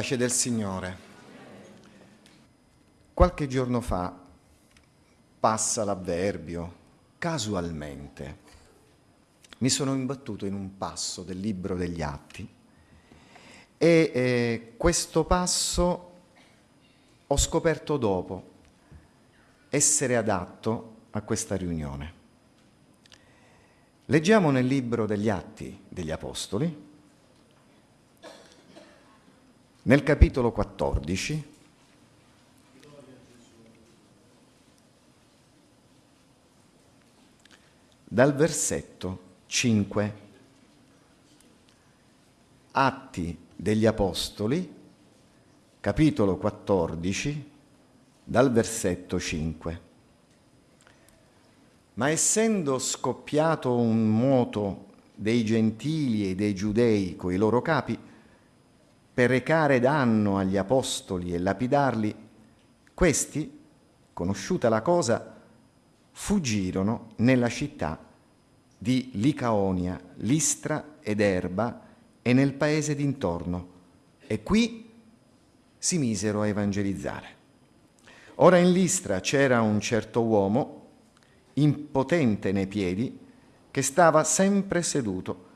Pace del Signore. Qualche giorno fa passa l'avverbio casualmente. Mi sono imbattuto in un passo del libro degli Atti e eh, questo passo ho scoperto dopo essere adatto a questa riunione. Leggiamo nel libro degli Atti degli Apostoli, nel capitolo 14, dal versetto 5. Atti degli Apostoli, capitolo 14, dal versetto 5. Ma essendo scoppiato un moto dei gentili e dei giudei coi loro capi, per recare danno agli apostoli e lapidarli, questi, conosciuta la cosa, fuggirono nella città di Licaonia, Listra ed Erba e nel paese d'intorno, e qui si misero a evangelizzare. Ora in Listra c'era un certo uomo, impotente nei piedi, che stava sempre seduto,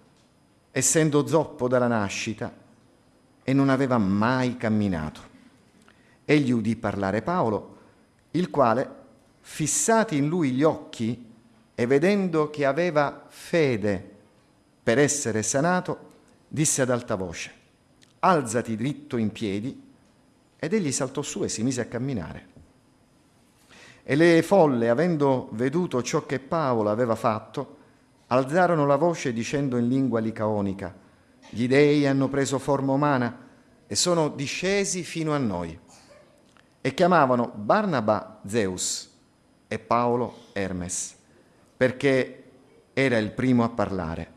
essendo zoppo dalla nascita, e non aveva mai camminato. Egli udì parlare Paolo, il quale, fissati in lui gli occhi e vedendo che aveva fede per essere sanato, disse ad alta voce, alzati dritto in piedi, ed egli saltò su e si mise a camminare. E le folle, avendo veduto ciò che Paolo aveva fatto, alzarono la voce dicendo in lingua licaonica, gli dei hanno preso forma umana e sono discesi fino a noi. E chiamavano Barnaba Zeus e Paolo Hermes, perché era il primo a parlare.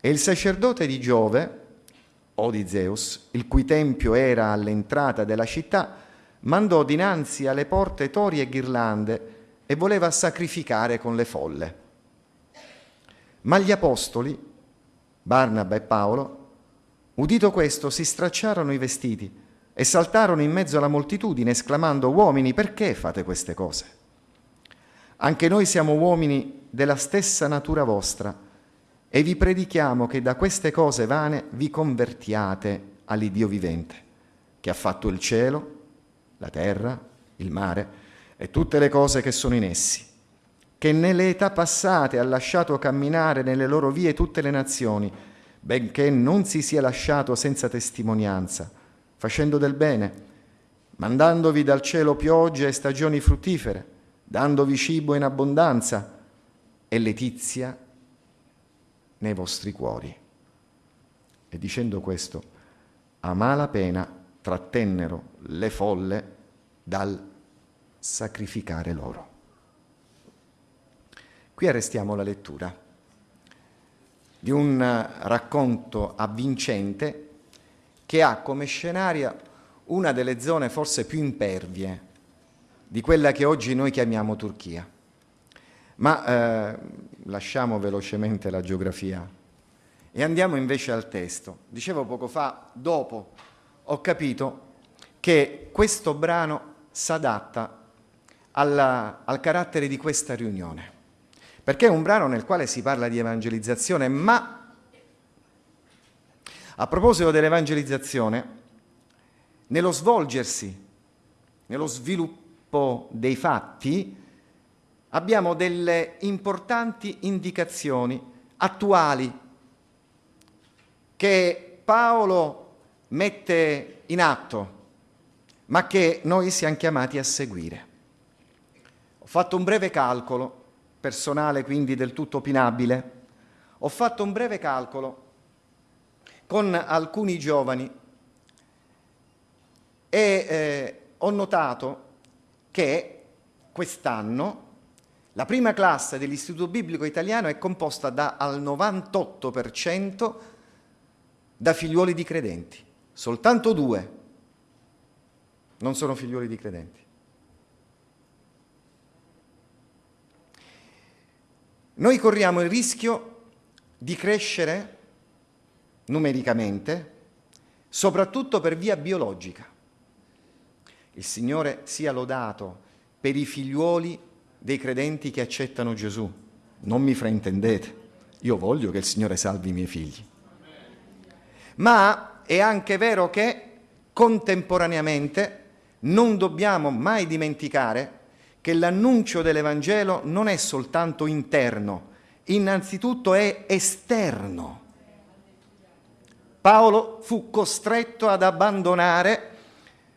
E il sacerdote di Giove, o di Zeus, il cui tempio era all'entrata della città, mandò dinanzi alle porte tori e ghirlande e voleva sacrificare con le folle. Ma gli apostoli, Barnaba e Paolo, udito questo, si stracciarono i vestiti e saltarono in mezzo alla moltitudine, esclamando, uomini, perché fate queste cose? Anche noi siamo uomini della stessa natura vostra e vi predichiamo che da queste cose vane vi convertiate all'Iddio vivente, che ha fatto il cielo, la terra, il mare e tutte le cose che sono in essi che nelle età passate ha lasciato camminare nelle loro vie tutte le nazioni, benché non si sia lasciato senza testimonianza, facendo del bene, mandandovi dal cielo piogge e stagioni fruttifere, dandovi cibo in abbondanza e letizia nei vostri cuori. E dicendo questo, a mala pena trattennero le folle dal sacrificare loro. Qui arrestiamo la lettura di un racconto avvincente che ha come scenaria una delle zone forse più impervie di quella che oggi noi chiamiamo Turchia. Ma eh, lasciamo velocemente la geografia e andiamo invece al testo. Dicevo poco fa, dopo ho capito che questo brano si adatta al carattere di questa riunione perché è un brano nel quale si parla di evangelizzazione, ma a proposito dell'evangelizzazione, nello svolgersi, nello sviluppo dei fatti, abbiamo delle importanti indicazioni attuali che Paolo mette in atto, ma che noi siamo chiamati a seguire. Ho fatto un breve calcolo personale quindi del tutto opinabile, ho fatto un breve calcolo con alcuni giovani e eh, ho notato che quest'anno la prima classe dell'Istituto Biblico Italiano è composta da, al 98% da figliuoli di credenti. Soltanto due non sono figliuoli di credenti. Noi corriamo il rischio di crescere numericamente soprattutto per via biologica. Il Signore sia lodato per i figliuoli dei credenti che accettano Gesù. Non mi fraintendete, io voglio che il Signore salvi i miei figli. Ma è anche vero che contemporaneamente non dobbiamo mai dimenticare che l'annuncio dell'Evangelo non è soltanto interno, innanzitutto è esterno. Paolo fu costretto ad abbandonare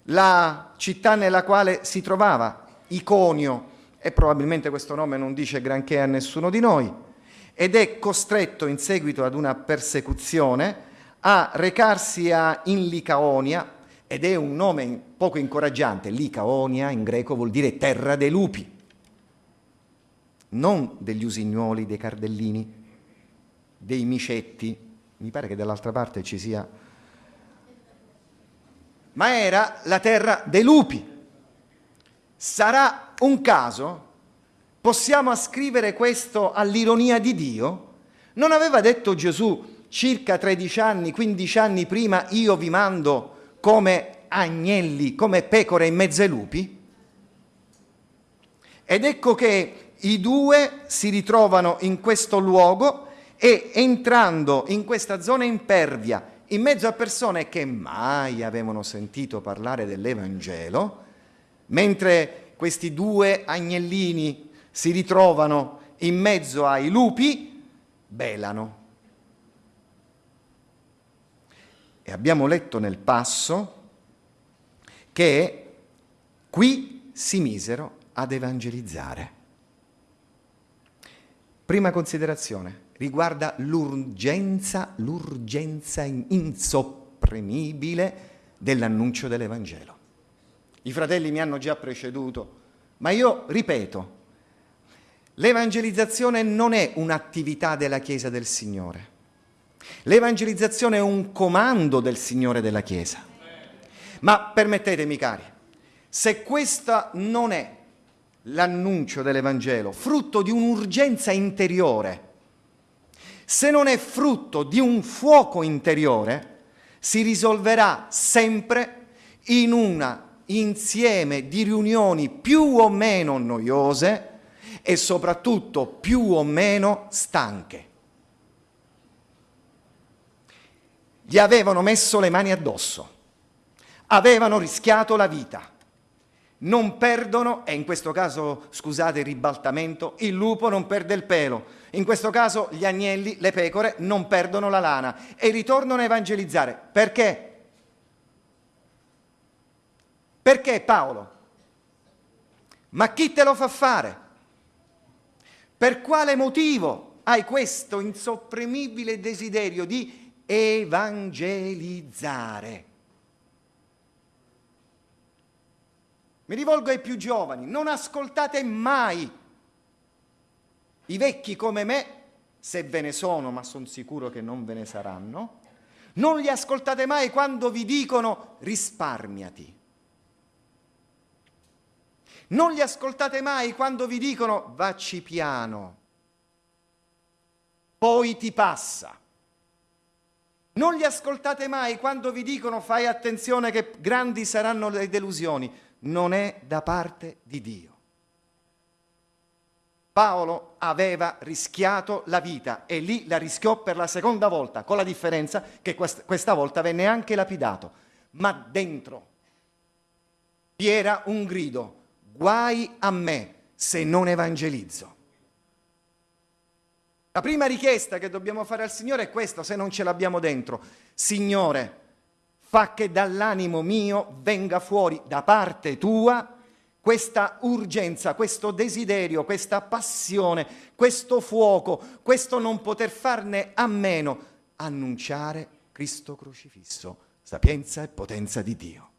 la città nella quale si trovava, Iconio, e probabilmente questo nome non dice granché a nessuno di noi, ed è costretto in seguito ad una persecuzione a recarsi a, in Licaonia, ed è un nome poco incoraggiante, Licaonia in greco vuol dire terra dei lupi, non degli usignuoli, dei cardellini, dei micetti, mi pare che dall'altra parte ci sia, ma era la terra dei lupi. Sarà un caso? Possiamo ascrivere questo all'ironia di Dio? Non aveva detto Gesù circa 13 anni, 15 anni prima, io vi mando come agnelli, come pecore in mezzo ai lupi? Ed ecco che i due si ritrovano in questo luogo e entrando in questa zona impervia, in mezzo a persone che mai avevano sentito parlare dell'Evangelo, mentre questi due agnellini si ritrovano in mezzo ai lupi, belano. E abbiamo letto nel passo che qui si misero ad evangelizzare. Prima considerazione riguarda l'urgenza, l'urgenza insopprimibile dell'annuncio dell'Evangelo. I fratelli mi hanno già preceduto, ma io ripeto, l'evangelizzazione non è un'attività della Chiesa del Signore L'evangelizzazione è un comando del Signore della Chiesa. Ma permettetemi cari, se questa non è l'annuncio dell'Evangelo, frutto di un'urgenza interiore, se non è frutto di un fuoco interiore, si risolverà sempre in un insieme di riunioni più o meno noiose e soprattutto più o meno stanche. Gli avevano messo le mani addosso, avevano rischiato la vita. Non perdono, e in questo caso, scusate il ribaltamento, il lupo non perde il pelo. In questo caso gli agnelli, le pecore, non perdono la lana e ritornano a evangelizzare. Perché? Perché Paolo? Ma chi te lo fa fare? Per quale motivo hai questo insopprimibile desiderio di evangelizzare. Mi rivolgo ai più giovani, non ascoltate mai i vecchi come me, se ve ne sono, ma sono sicuro che non ve ne saranno, non li ascoltate mai quando vi dicono risparmiati. Non li ascoltate mai quando vi dicono vacci piano, poi ti passa. Non li ascoltate mai quando vi dicono fai attenzione che grandi saranno le delusioni. Non è da parte di Dio. Paolo aveva rischiato la vita e lì la rischiò per la seconda volta, con la differenza che quest questa volta venne anche lapidato. Ma dentro vi era un grido, guai a me se non evangelizzo. La prima richiesta che dobbiamo fare al Signore è questa, se non ce l'abbiamo dentro. Signore, fa che dall'animo mio venga fuori da parte tua questa urgenza, questo desiderio, questa passione, questo fuoco, questo non poter farne a meno, annunciare Cristo crocifisso, sapienza e potenza di Dio.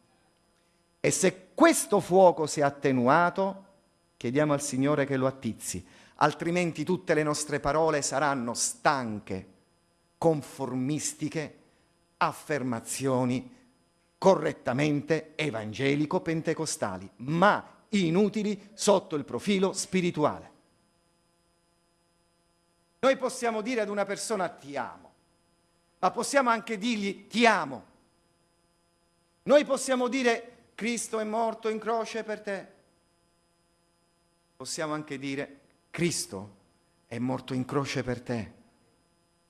E se questo fuoco si è attenuato, chiediamo al Signore che lo attizzi altrimenti tutte le nostre parole saranno stanche, conformistiche, affermazioni correttamente evangelico-pentecostali, ma inutili sotto il profilo spirituale. Noi possiamo dire ad una persona ti amo, ma possiamo anche dirgli ti amo, Noi possiamo dire Cristo è morto in croce per te. Possiamo anche dire Cristo è morto in croce per te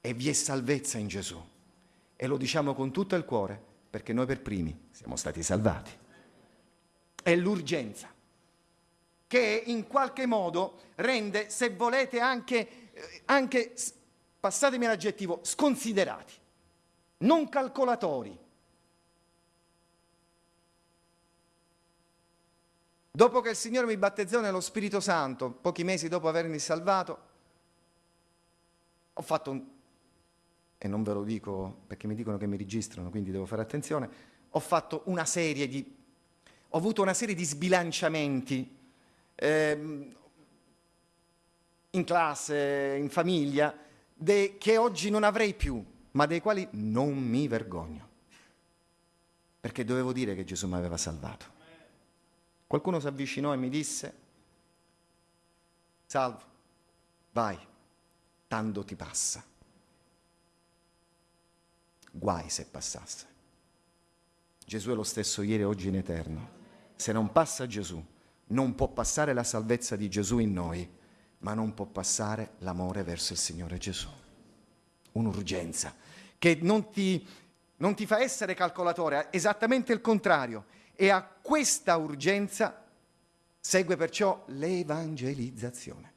e vi è salvezza in Gesù. E lo diciamo con tutto il cuore perché noi per primi siamo stati salvati. È l'urgenza che in qualche modo rende, se volete, anche, eh, anche passatemi l'aggettivo, sconsiderati, non calcolatori. Dopo che il Signore mi battezzò nello Spirito Santo, pochi mesi dopo avermi salvato, ho fatto un... e non ve lo dico perché mi dicono che mi registrano, quindi devo fare attenzione, ho fatto una serie di... ho avuto una serie di sbilanciamenti ehm, in classe, in famiglia, de, che oggi non avrei più, ma dei quali non mi vergogno. Perché dovevo dire che Gesù mi aveva salvato. Qualcuno si avvicinò e mi disse, salvo, vai, tanto ti passa. Guai se passasse. Gesù è lo stesso ieri e oggi in eterno. Se non passa Gesù, non può passare la salvezza di Gesù in noi, ma non può passare l'amore verso il Signore Gesù. Un'urgenza che non ti, non ti fa essere calcolatore, esattamente il contrario. E a questa urgenza segue perciò l'evangelizzazione.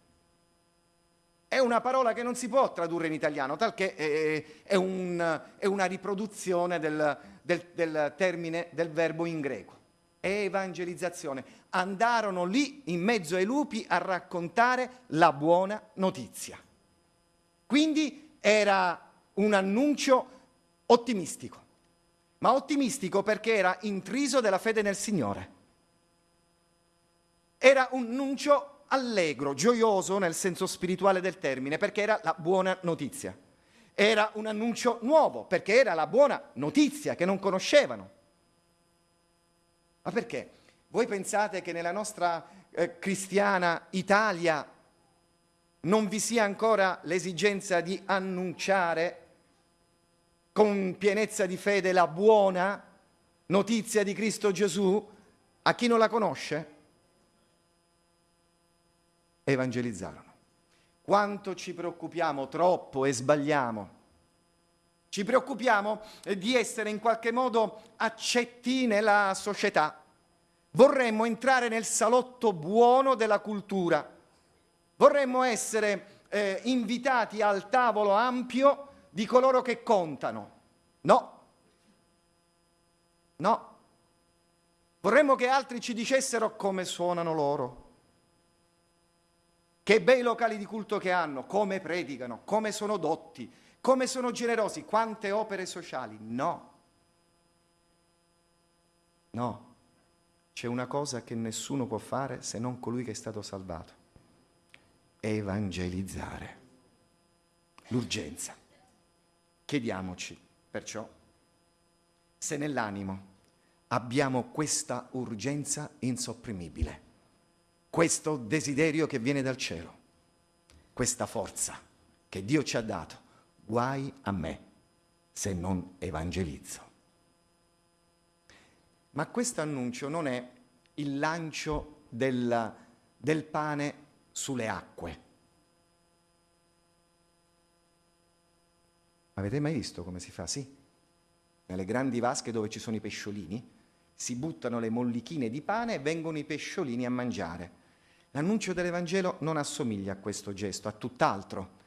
È una parola che non si può tradurre in italiano, talché è, è, un, è una riproduzione del, del, del termine, del verbo in greco evangelizzazione. Andarono lì in mezzo ai lupi a raccontare la buona notizia. Quindi era un annuncio ottimistico, ma ottimistico perché era intriso della fede nel Signore. Era un annuncio allegro, gioioso nel senso spirituale del termine, perché era la buona notizia. Era un annuncio nuovo, perché era la buona notizia che non conoscevano. Ma perché? Voi pensate che nella nostra eh, cristiana Italia non vi sia ancora l'esigenza di annunciare con pienezza di fede la buona notizia di Cristo Gesù a chi non la conosce? Evangelizzarono. Quanto ci preoccupiamo troppo e sbagliamo ci preoccupiamo di essere in qualche modo accetti nella società. Vorremmo entrare nel salotto buono della cultura. Vorremmo essere eh, invitati al tavolo ampio di coloro che contano. No. No. Vorremmo che altri ci dicessero come suonano loro. Che bei locali di culto che hanno, come predicano, come sono dotti, come sono generosi, quante opere sociali. No. No. C'è una cosa che nessuno può fare se non colui che è stato salvato. Evangelizzare. L'urgenza. Chiediamoci, perciò, se nell'animo abbiamo questa urgenza insopprimibile, questo desiderio che viene dal cielo, questa forza che Dio ci ha dato guai a me se non evangelizzo. Ma questo annuncio non è il lancio del, del pane sulle acque. Avete mai visto come si fa? Sì. Nelle grandi vasche dove ci sono i pesciolini si buttano le mollichine di pane e vengono i pesciolini a mangiare. L'annuncio dell'Evangelo non assomiglia a questo gesto, a tutt'altro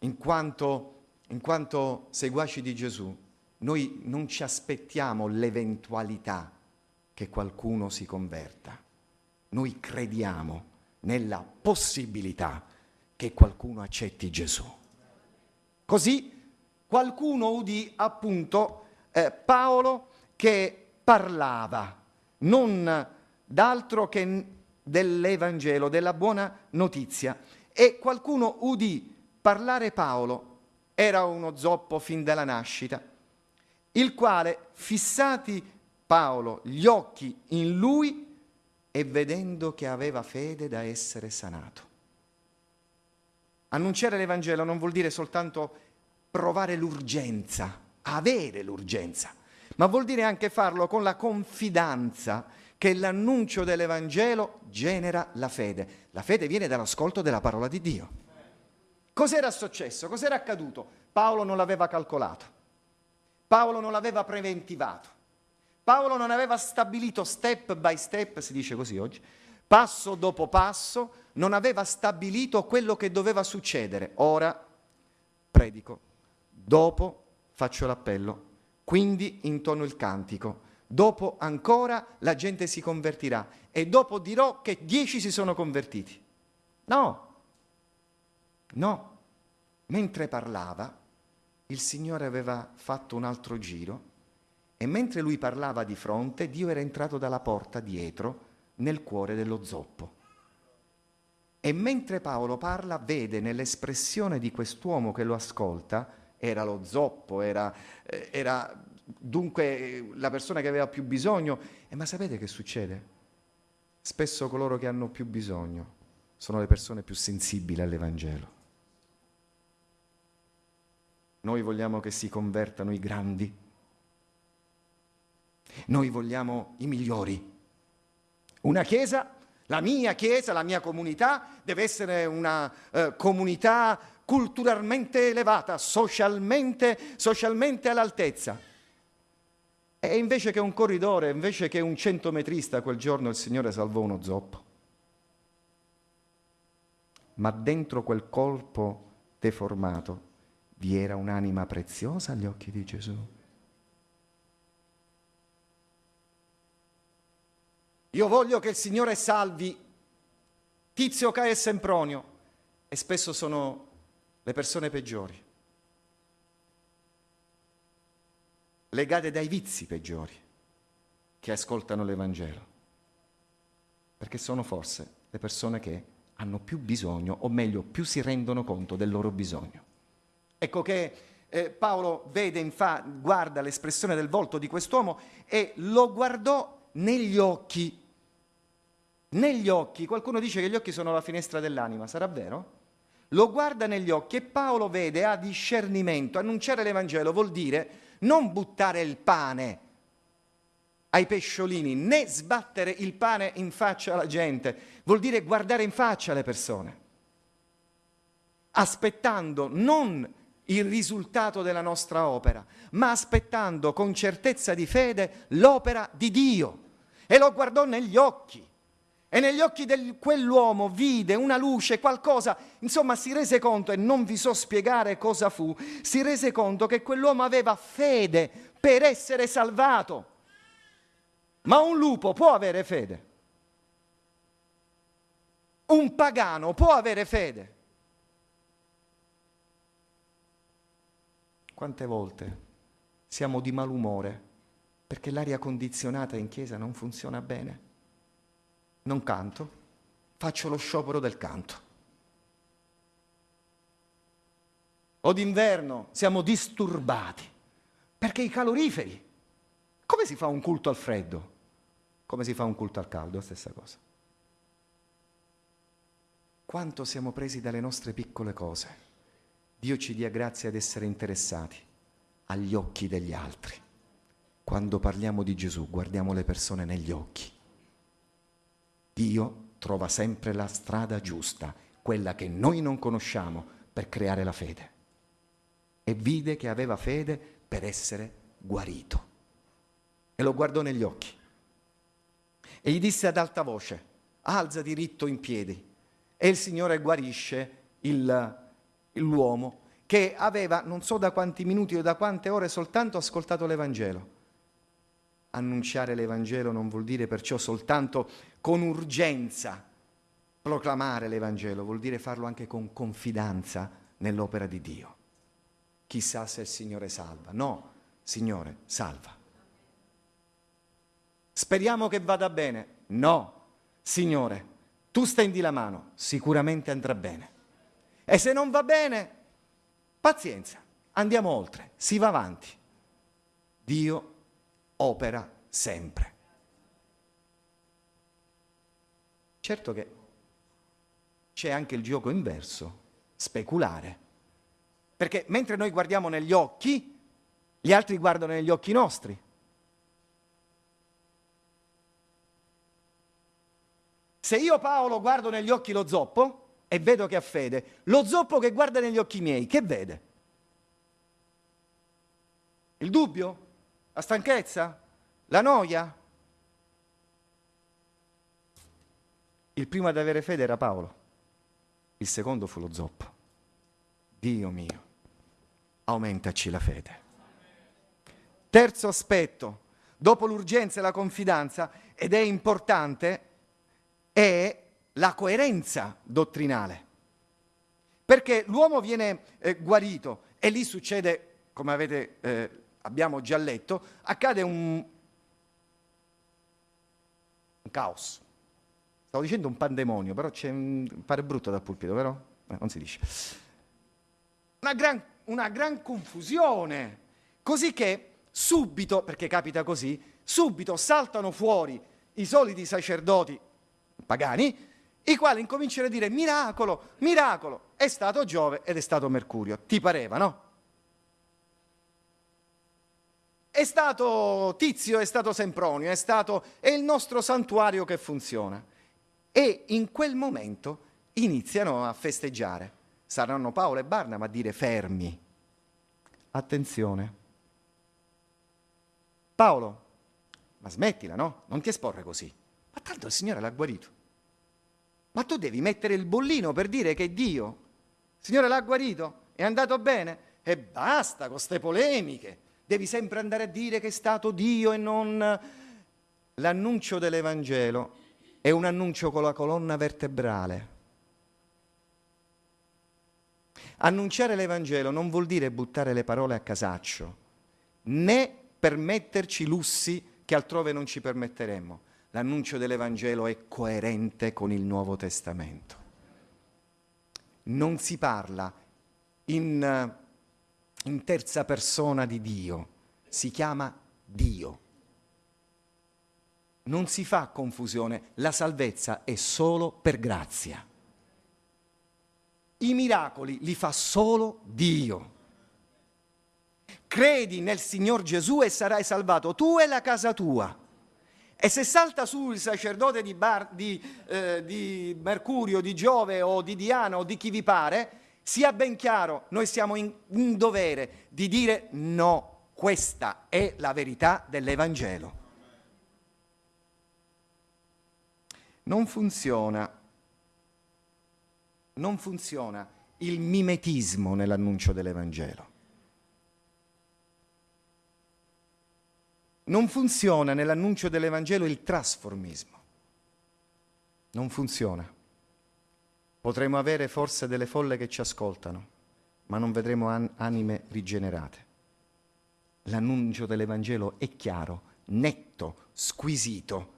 in quanto, in quanto seguaci di Gesù, noi non ci aspettiamo l'eventualità che qualcuno si converta. Noi crediamo nella possibilità che qualcuno accetti Gesù. Così qualcuno udì appunto eh, Paolo che parlava non d'altro che dell'Evangelo, della buona notizia, e qualcuno udì parlare Paolo era uno zoppo fin dalla nascita, il quale, fissati Paolo gli occhi in lui e vedendo che aveva fede da essere sanato. Annunciare l'Evangelo non vuol dire soltanto provare l'urgenza, avere l'urgenza, ma vuol dire anche farlo con la confidenza che l'annuncio dell'Evangelo genera la fede. La fede viene dall'ascolto della parola di Dio. Cos'era successo? Cos'era accaduto? Paolo non l'aveva calcolato, Paolo non l'aveva preventivato, Paolo non aveva stabilito step by step, si dice così oggi, passo dopo passo, non aveva stabilito quello che doveva succedere. Ora predico, dopo faccio l'appello, quindi intono il cantico, dopo ancora la gente si convertirà e dopo dirò che dieci si sono convertiti. No, no. Mentre parlava, il Signore aveva fatto un altro giro e mentre lui parlava di fronte, Dio era entrato dalla porta dietro nel cuore dello zoppo. E mentre Paolo parla, vede nell'espressione di quest'uomo che lo ascolta, era lo zoppo, era, eh, era dunque la persona che aveva più bisogno. E ma sapete che succede? Spesso coloro che hanno più bisogno sono le persone più sensibili all'Evangelo. Noi vogliamo che si convertano i grandi. Noi vogliamo i migliori. Una chiesa, la mia chiesa, la mia comunità, deve essere una eh, comunità culturalmente elevata, socialmente, socialmente all'altezza. E invece che un corridore, invece che un centometrista, quel giorno il Signore salvò uno zoppo. Ma dentro quel colpo deformato vi era un'anima preziosa agli occhi di Gesù. Io voglio che il Signore salvi Tizio, Caio e Sempronio, e spesso sono le persone peggiori. legate dai vizi peggiori che ascoltano l'Evangelo, perché sono forse le persone che hanno più bisogno, o meglio, più si rendono conto del loro bisogno. Ecco che eh, Paolo vede, infa- guarda l'espressione del volto di quest'uomo e lo guardò negli occhi. Negli occhi, qualcuno dice che gli occhi sono la finestra dell'anima, sarà vero? Lo guarda negli occhi e Paolo vede, ha discernimento. Annunciare l'Evangelo vuol dire non buttare il pane ai pesciolini, né sbattere il pane in faccia alla gente, vuol dire guardare in faccia le persone, aspettando non il risultato della nostra opera, ma aspettando con certezza di fede l'opera di Dio. E lo guardò negli occhi. E negli occhi di quell'uomo vide una luce, qualcosa, insomma si rese conto, e non vi so spiegare cosa fu, si rese conto che quell'uomo aveva fede per essere salvato. Ma un lupo può avere fede. Un pagano può avere fede. Quante volte siamo di malumore perché l'aria condizionata in chiesa non funziona bene? Non canto, faccio lo sciopero del canto. O d'inverno siamo disturbati perché i caloriferi. Come si fa un culto al freddo? Come si fa un culto al caldo? Stessa cosa. Quanto siamo presi dalle nostre piccole cose. Dio ci dia grazie ad essere interessati agli occhi degli altri. Quando parliamo di Gesù guardiamo le persone negli occhi Dio trova sempre la strada giusta, quella che noi non conosciamo, per creare la fede. E vide che aveva fede per essere guarito. E lo guardò negli occhi. E gli disse ad alta voce, alza diritto in piedi. E il Signore guarisce l'uomo che aveva non so da quanti minuti o da quante ore soltanto ascoltato l'Evangelo annunciare l'Evangelo non vuol dire perciò soltanto con urgenza proclamare l'Evangelo, vuol dire farlo anche con confidenza nell'opera di Dio. Chissà se il Signore salva. No, Signore, salva. Speriamo che vada bene. No, Signore, tu stendi la mano, sicuramente andrà bene. E se non va bene, pazienza, andiamo oltre, si va avanti. Dio opera sempre. Certo che c'è anche il gioco inverso, speculare. Perché mentre noi guardiamo negli occhi, gli altri guardano negli occhi nostri. Se io Paolo guardo negli occhi lo zoppo e vedo che ha fede, lo zoppo che guarda negli occhi miei, che vede? Il dubbio? La stanchezza? La noia? Il primo ad avere fede era Paolo, il secondo fu lo zoppo. Dio mio, aumentaci la fede. Terzo aspetto, dopo l'urgenza e la confidenza, ed è importante, è la coerenza dottrinale. Perché l'uomo viene eh, guarito e lì succede, come avete, eh, abbiamo già letto, accade un, un caos. Stavo dicendo un pandemonio, però c'è un, pare brutto dal pulpito, però eh, non si dice. Una gran, una gran confusione, così che subito, perché capita così, subito saltano fuori i soliti sacerdoti pagani, i quali incominciano a dire miracolo, miracolo, è stato Giove ed è stato Mercurio. Ti pareva, no? È stato Tizio, è stato Sempronio, è stato è il nostro santuario che funziona. E in quel momento iniziano a festeggiare. Saranno Paolo e Barnaba a dire fermi. Attenzione. Paolo, ma smettila, no? Non ti esporre così. Ma tanto il Signore l'ha guarito. Ma tu devi mettere il bollino per dire che Dio, il Signore l'ha guarito, è andato bene e basta con queste polemiche. Devi sempre andare a dire che è stato Dio e non... L'annuncio dell'Evangelo è un annuncio con la colonna vertebrale. Annunciare l'Evangelo non vuol dire buttare le parole a casaccio, né permetterci lussi che altrove non ci permetteremmo l'annuncio dell'Evangelo è coerente con il Nuovo Testamento. Non si parla in, in terza persona di Dio, si chiama Dio. Non si fa confusione, la salvezza è solo per grazia. I miracoli li fa solo Dio. Credi nel Signor Gesù e sarai salvato tu e la casa tua. E se salta su il sacerdote di, Bar, di, eh, di, Mercurio, di Giove o di Diana o di chi vi pare, sia ben chiaro, noi siamo in, in dovere di dire no, questa è la verità dell'Evangelo. Non funziona, non funziona il mimetismo nell'annuncio dell'Evangelo. Non funziona nell'annuncio dell'Evangelo il trasformismo. Non funziona. Potremo avere forse delle folle che ci ascoltano, ma non vedremo an- anime rigenerate. L'annuncio dell'Evangelo è chiaro, netto, squisito.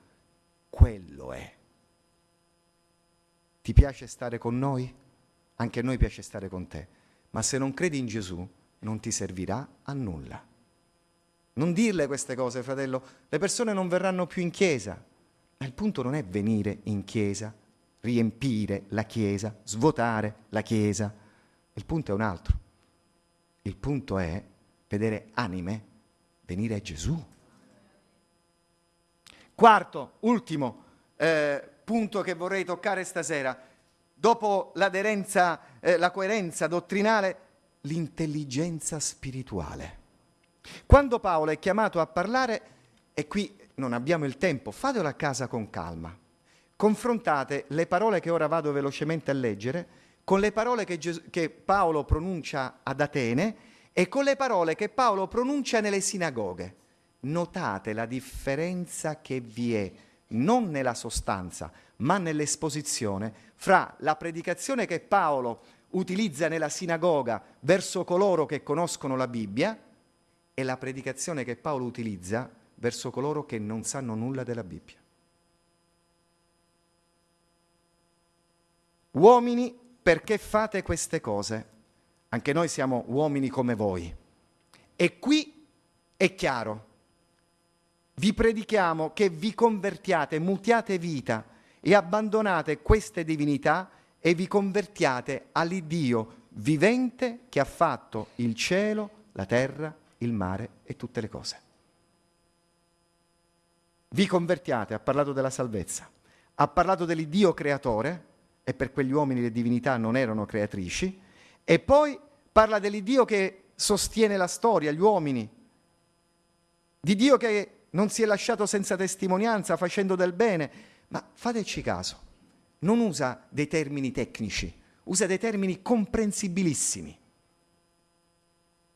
Quello è. Ti piace stare con noi? Anche a noi piace stare con te. Ma se non credi in Gesù, non ti servirà a nulla. Non dirle queste cose, fratello. Le persone non verranno più in chiesa. Ma il punto non è venire in chiesa, riempire la chiesa, svuotare la chiesa. Il punto è un altro. Il punto è vedere anime venire a Gesù. Quarto, ultimo eh, punto che vorrei toccare stasera. Dopo l'aderenza, eh, la coerenza dottrinale, l'intelligenza spirituale. Quando Paolo è chiamato a parlare, e qui non abbiamo il tempo, fatelo a casa con calma. Confrontate le parole che ora vado velocemente a leggere con le parole che, che Paolo pronuncia ad Atene e con le parole che Paolo pronuncia nelle sinagoghe. Notate la differenza che vi è, non nella sostanza, ma nell'esposizione, fra la predicazione che Paolo utilizza nella sinagoga verso coloro che conoscono la Bibbia è la predicazione che Paolo utilizza verso coloro che non sanno nulla della Bibbia. Uomini, perché fate queste cose? Anche noi siamo uomini come voi. E qui è chiaro, vi predichiamo che vi convertiate, mutiate vita e abbandonate queste divinità e vi convertiate all'Iddio vivente che ha fatto il cielo, la terra il mare e tutte le cose. Vi convertiate, ha parlato della salvezza, ha parlato dell'Iddio creatore, e per quegli uomini le divinità non erano creatrici, e poi parla dell'Iddio che sostiene la storia, gli uomini, di Dio che non si è lasciato senza testimonianza facendo del bene, ma fateci caso, non usa dei termini tecnici, usa dei termini comprensibilissimi.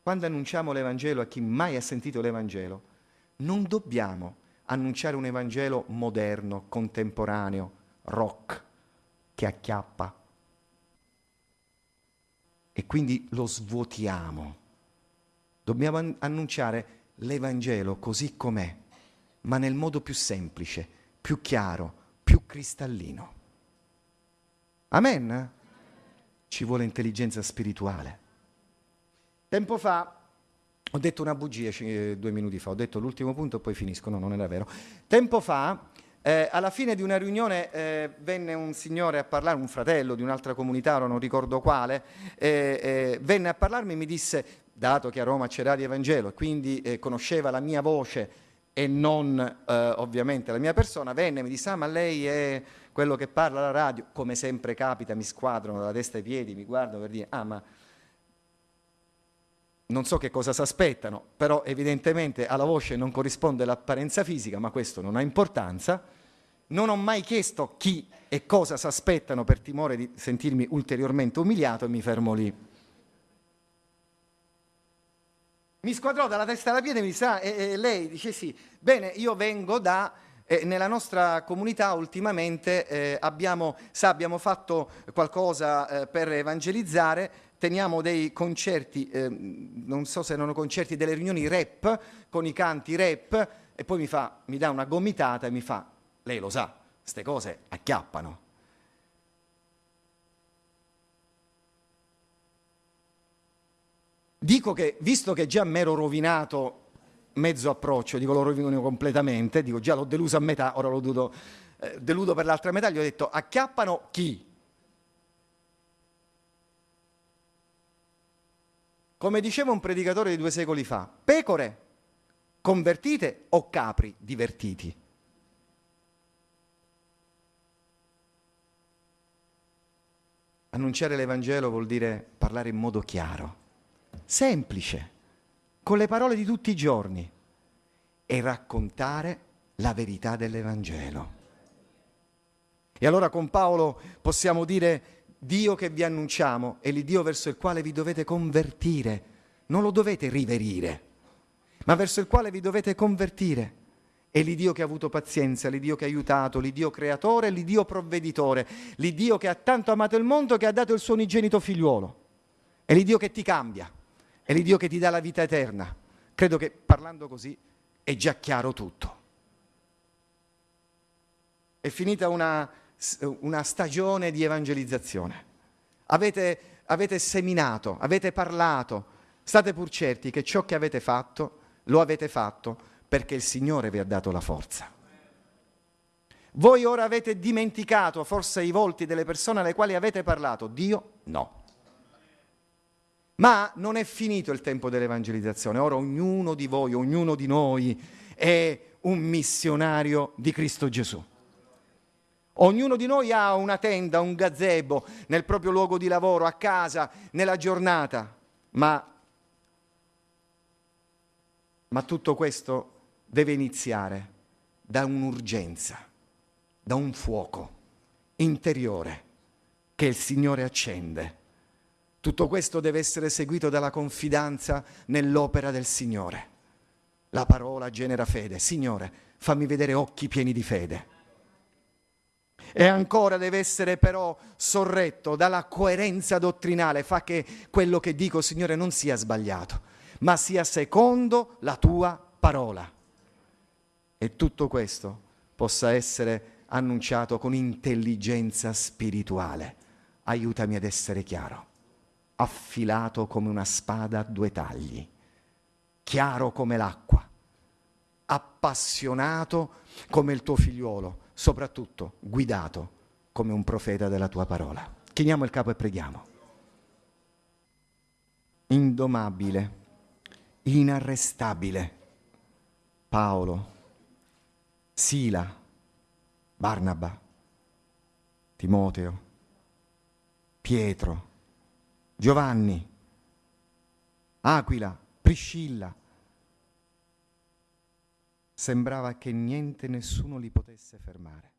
Quando annunciamo l'Evangelo a chi mai ha sentito l'Evangelo, non dobbiamo annunciare un Evangelo moderno, contemporaneo, rock, che acchiappa. E quindi lo svuotiamo. Dobbiamo an- annunciare l'Evangelo così com'è, ma nel modo più semplice, più chiaro, più cristallino. Amen? Ci vuole intelligenza spirituale. Tempo fa ho detto una bugia eh, due minuti fa, ho detto l'ultimo punto e poi finisco, no, non era vero. Tempo fa, eh, alla fine di una riunione, eh, venne un signore a parlare, un fratello di un'altra comunità, ora non ricordo quale, eh, eh, venne a parlarmi e mi disse, dato che a Roma c'era di Evangelo e quindi eh, conosceva la mia voce e non ovviamente la mia persona, venne e mi disse, ah ma lei è quello che parla alla radio, come sempre capita, mi squadrano dalla testa ai piedi, mi guardano per dire, ah ma non so che cosa si aspettano, però evidentemente alla voce non corrisponde l'apparenza fisica, ma questo non ha importanza. Non ho mai chiesto chi e cosa si aspettano per timore di sentirmi ulteriormente umiliato e mi fermo lì. Mi squadrò dalla testa alla piede e mi sa, e, e lei dice sì, bene, io vengo da eh, nella nostra comunità ultimamente eh, abbiamo, sa, abbiamo fatto qualcosa eh, per evangelizzare, teniamo dei concerti, eh, non so se erano concerti, delle riunioni rap, con i canti rap, e poi mi, fa, mi dà una gomitata e mi fa, lei lo sa, queste cose acchiappano. Dico che, visto che già mi ero rovinato mezzo approccio, dico lo rovino completamente, dico già l'ho deluso a metà, ora lo deludo, eh, deludo per l'altra metà, gli ho detto acchiappano chi? Come diceva un predicatore di due secoli fa, pecore convertite o capri divertiti? Annunciare l'Evangelo vuol dire parlare in modo chiaro, semplice, con le parole di tutti i giorni e raccontare la verità dell'Evangelo. E allora con Paolo possiamo dire Dio che vi annunciamo è l'Iddio verso il quale vi dovete convertire, non lo dovete riverire, ma verso il quale vi dovete convertire. È l'Iddio che ha avuto pazienza, l'Iddio che ha aiutato, l'Iddio creatore, l'Iddio provveditore, l'Iddio che ha tanto amato il mondo che ha dato il suo unigenito figliuolo. È l'Iddio che ti cambia, è l'Iddio che ti dà la vita eterna. Credo che parlando così è già chiaro tutto. È finita una, una stagione di evangelizzazione. Avete, avete seminato, avete parlato, state pur certi che ciò che avete fatto lo avete fatto perché il Signore vi ha dato la forza. Voi ora avete dimenticato forse i volti delle persone alle quali avete parlato, Dio no. Ma non è finito il tempo dell'evangelizzazione, ora ognuno di voi, ognuno di noi è un missionario di Cristo Gesù. Ognuno di noi ha una tenda, un gazebo nel proprio luogo di lavoro, a casa, nella giornata, ma, ma tutto questo deve iniziare da un'urgenza, da un fuoco interiore che il Signore accende. Tutto questo deve essere seguito dalla confidenza nell'opera del Signore. La parola genera fede. Signore, fammi vedere occhi pieni di fede e ancora deve essere però sorretto dalla coerenza dottrinale, fa che quello che dico, Signore, non sia sbagliato, ma sia secondo la tua parola. E tutto questo possa essere annunciato con intelligenza spirituale. Aiutami ad essere chiaro, affilato come una spada a due tagli, chiaro come l'acqua, appassionato come il tuo figliuolo soprattutto guidato come un profeta della tua parola. Chiniamo il capo e preghiamo. Indomabile, inarrestabile, Paolo, Sila, Barnaba, Timoteo, Pietro, Giovanni, Aquila, Priscilla. Sembrava che niente, nessuno li potesse fermare.